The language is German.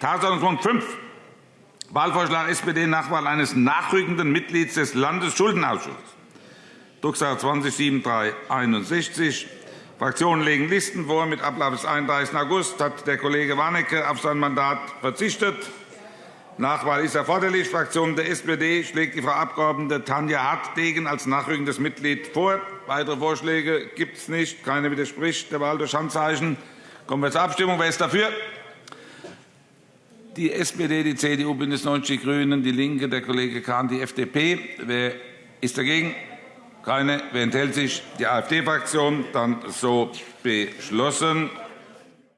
Tagesordnungspunkt 5, Wahlvorschlag SPD Nachwahl eines nachrückenden Mitglieds des Landesschuldenausschusses. Drucksache 20-7361. Fraktionen legen Listen vor. Mit Ablauf des 31. August hat der Kollege Warnecke auf sein Mandat verzichtet. Nachwahl ist erforderlich. Fraktion der SPD schlägt die Frau Abg. Tanja Hartdegen als nachrückendes Mitglied vor. Weitere Vorschläge gibt es nicht. Keiner widerspricht der Wahl durch Handzeichen. Kommen wir zur Abstimmung. Wer ist dafür? Die SPD, die CDU, BÜNDNIS 90 die GRÜNEN, DIE LINKE, der Kollege Kahn, die FDP. Wer ist dagegen? Keine. Wer enthält sich? Die AfD-Fraktion. Dann so beschlossen.